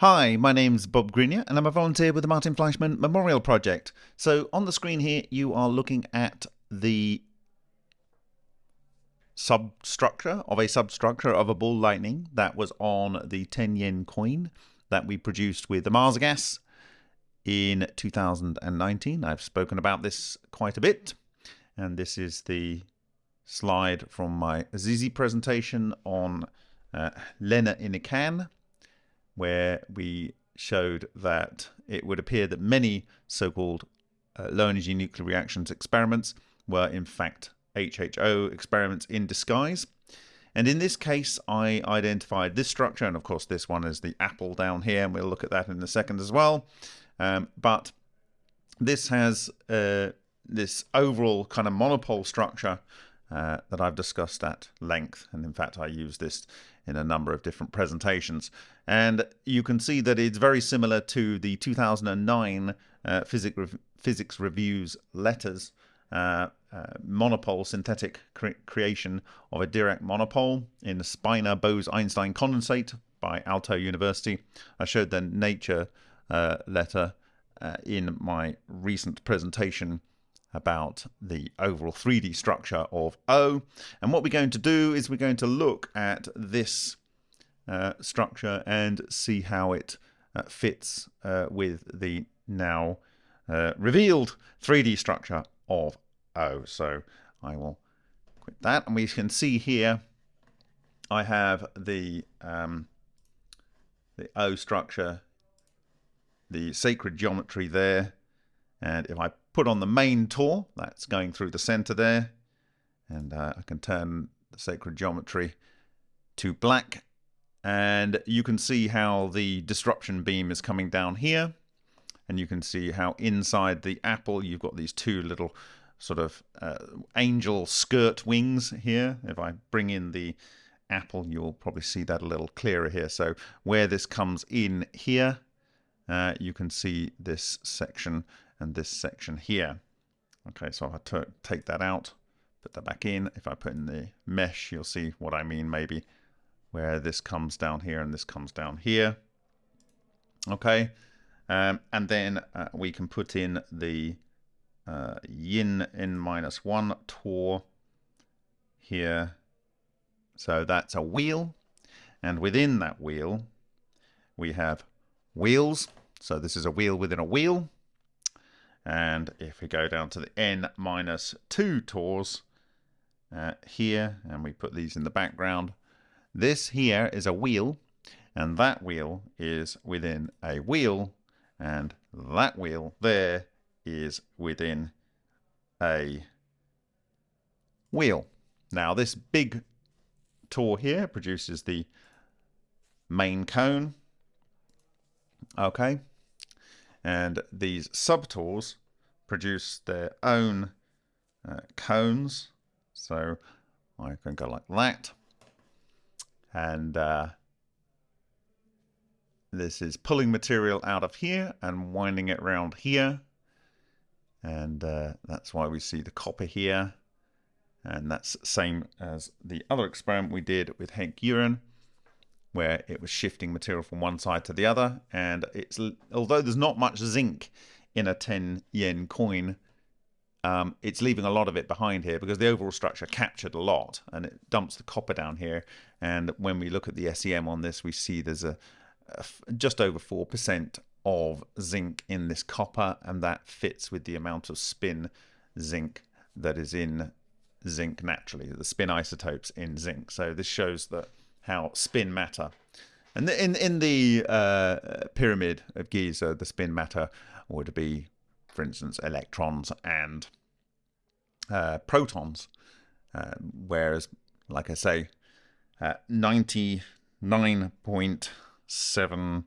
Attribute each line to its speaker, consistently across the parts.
Speaker 1: Hi, my name's Bob Greenyer and I'm a volunteer with the Martin Fleischmann Memorial Project. So on the screen here you are looking at the substructure of a substructure of a ball lightning that was on the 10 yen coin that we produced with the Mars gas in 2019. I've spoken about this quite a bit and this is the slide from my Azizi presentation on uh, LENR in a can where we showed that it would appear that many so-called uh, low energy nuclear reactions experiments were in fact HHO experiments in disguise. And in this case, I identified this structure, and of course this one is the apple down here, and we'll look at that in a second as well. Um, but this has uh, this overall kind of monopole structure uh, that I've discussed at length. And in fact, I use this in a number of different presentations. And you can see that it's very similar to the 2009 uh, Physics, Re Physics Reviews letters uh, uh, monopole synthetic cre creation of a Dirac monopole in the spinor Bose-Einstein condensate by Aalto University. I showed the Nature uh, letter uh, in my recent presentation about the overall 3D structure of O. And what we're going to do is we're going to look at this uh, structure and see how it uh, fits uh, with the now uh, revealed 3D structure of O. So I will quit that and we can see here I have the um, the O structure, the sacred geometry there and if I put on the main Tor, that's going through the center there. And uh, I can turn the sacred geometry to black. And you can see how the disruption beam is coming down here. And you can see how inside the apple you've got these two little sort of uh, angel skirt wings here. If I bring in the apple, you'll probably see that a little clearer here. So where this comes in here, uh, you can see this section and this section here. Okay, so if I take that out, put that back in, if I put in the mesh, you'll see what I mean maybe, where this comes down here and this comes down here. Okay, um, and then uh, we can put in the uh, yin n minus one tor here. So that's a wheel. And within that wheel, we have wheels. So this is a wheel within a wheel. And if we go down to the n minus 2 tors uh, here, and we put these in the background, this here is a wheel, and that wheel is within a wheel, and that wheel there is within a wheel. Now this big tor here produces the main cone. Okay, and these subtors produce their own uh, cones. So I can go like that. And uh, this is pulling material out of here and winding it around here. And uh, that's why we see the copper here. And that's same as the other experiment we did with Hank Uren where it was shifting material from one side to the other. And it's although there's not much zinc in a 10 yen coin, um, it's leaving a lot of it behind here because the overall structure captured a lot and it dumps the copper down here. And when we look at the SEM on this, we see there's a, just over 4% of zinc in this copper, and that fits with the amount of spin zinc that is in zinc naturally, the spin isotopes in zinc. So this shows that how spin matter. And in in the uh, pyramid of Giza, the spin matter would be, for instance, electrons and uh, protons, uh, whereas, like I say, uh, ninety nine point seven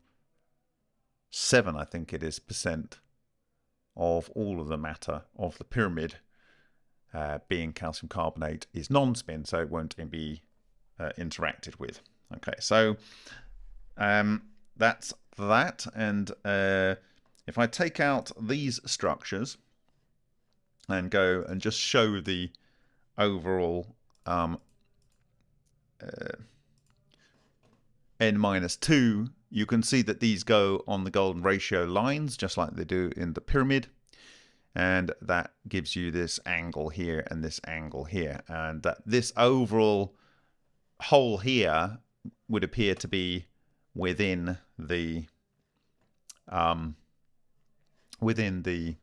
Speaker 1: seven, I think it is, percent of all of the matter of the pyramid uh, being calcium carbonate is non-spin, so it won't be uh, interacted with. Okay, so um, that's that. And uh, if I take out these structures and go and just show the overall um, uh, n minus 2, you can see that these go on the golden ratio lines, just like they do in the pyramid. And that gives you this angle here and this angle here. And that this overall hole here would appear to be within the um, within the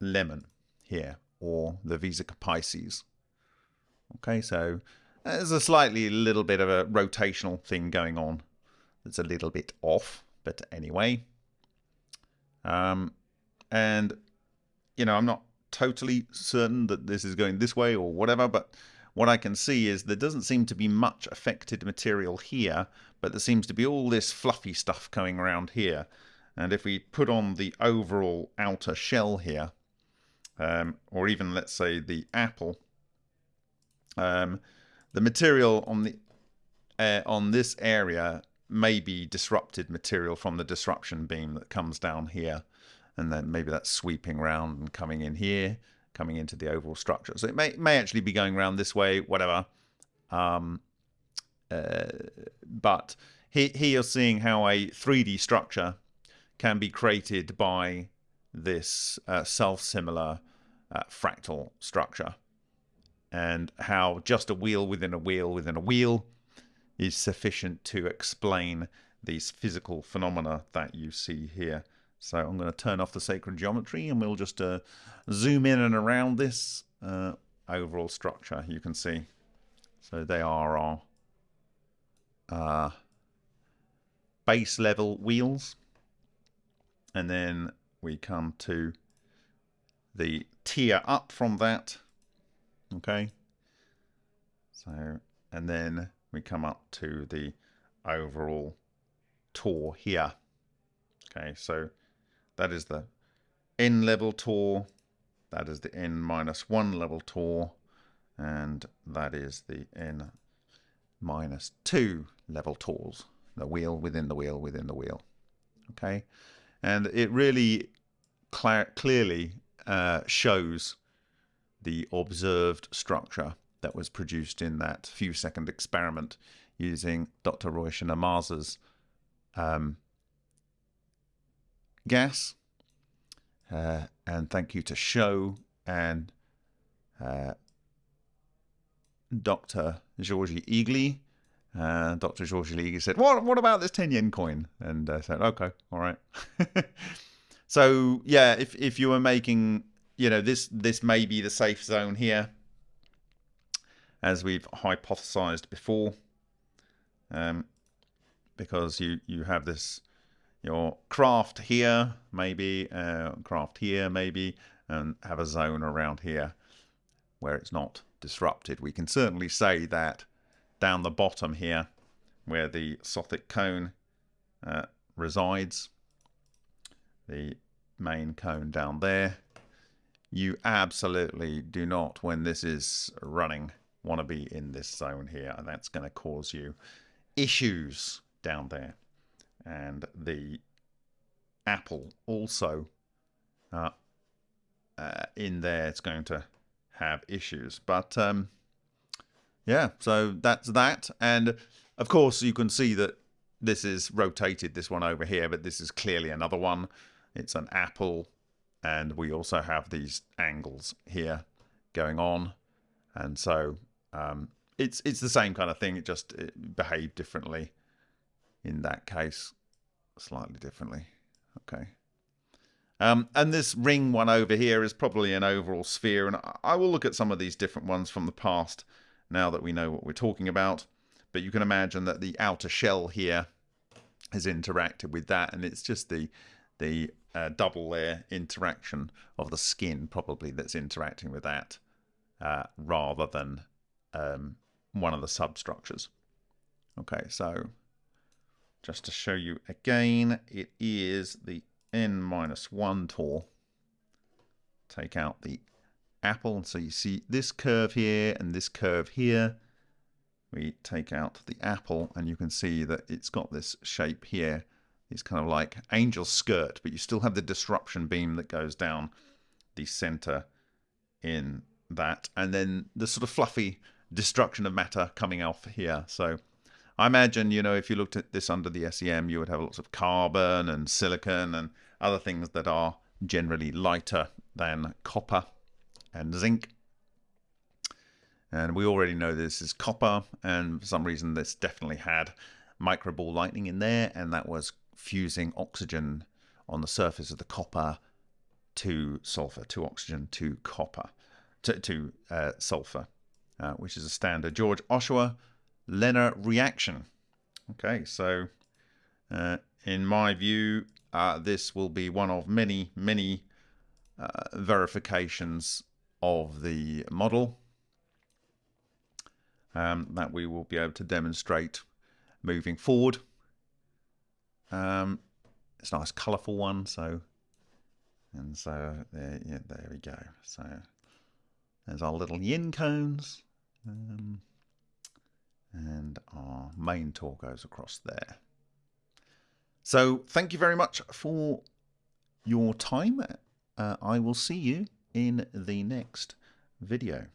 Speaker 1: lemon here or the Vesica Piscis. Okay, so there's a slightly little bit of a rotational thing going on that's a little bit off, but anyway. Um, and, you know, I'm not totally certain that this is going this way or whatever, but what I can see is there doesn't seem to be much affected material here, but there seems to be all this fluffy stuff going around here. And if we put on the overall outer shell here, um, or even let's say the apple, um, the material on the uh, on this area may be disrupted material from the disruption beam that comes down here, and then maybe that's sweeping around and coming in here, coming into the overall structure. So it may may actually be going around this way, whatever. Um, uh, but here, here you're seeing how a 3D structure can be created by this uh, self-similar uh, fractal structure and how just a wheel within a wheel within a wheel is sufficient to explain these physical phenomena that you see here. So I'm going to turn off the sacred geometry and we'll just uh, zoom in and around this uh, overall structure you can see. So they are our uh, base level wheels. And then we come to the tier up from that okay? So and then we come up to the overall tour here okay? So that is the n level tor, that is the n minus 1 level tor, and that is the n minus 2 level tours the wheel within the wheel within the wheel. Okay? And it really clearly uh, shows the observed structure that was produced in that few second experiment using Dr. Ryushin Ohmasa's um, gas. Uh, and thank you to Show and uh, Dr. Georgi Egely. Uh, Dr. Georgi Egely said, what, what about this 10 yen coin? And I said, okay, all right. so, yeah, if, if you were making you know, this this may be the safe zone here, as we've hypothesized before, um, because you you have this your craft here, maybe uh, craft here, maybe, and have a zone around here where it's not disrupted. We can certainly say that down the bottom here, where the Sothic cone uh, resides, the main cone down there, you absolutely do not, when this is running, want to be in this zone here. And that's going to cause you issues down there. And the Apple also uh, uh, in there, it's going to have issues. But um, yeah, so that's that. And of course, you can see that this is rotated, this one over here, but this is clearly another one. It's an Apple and we also have these angles here going on and so um, it's it's the same kind of thing it just behaved differently in that case slightly differently. Okay. Um, and this ring one over here is probably an overall sphere and I will look at some of these different ones from the past now that we know what we're talking about. But you can imagine that the outer shell here has interacted with that and it's just the the uh, double layer interaction of the skin probably that's interacting with that uh, rather than um, one of the substructures. Okay, so just to show you again, it is the n minus 1 tool. Take out the apple, so you see this curve here and this curve here. We take out the apple and you can see that it's got this shape here it's kind of like angel skirt, but you still have the disruption beam that goes down the center in that. And then the sort of fluffy destruction of matter coming off here. So I imagine, you know, if you looked at this under the SEM, you would have lots of carbon and silicon and other things that are generally lighter than copper and zinc. And we already know this is copper, and for some reason this definitely had microball lightning in there, and that was fusing oxygen on the surface of the copper to sulfur, to oxygen to copper, to, to uh, sulfur, uh, which is a standard George Ohsawa LENR reaction. Okay, so uh, in my view, uh, this will be one of many, many uh, verifications of the model um, that we will be able to demonstrate moving forward. Um, it's a nice colourful one, so and so there, yeah, there we go. So there's our little yin cones, um, and our main tour goes across there. So thank you very much for your time. Uh, I will see you in the next video.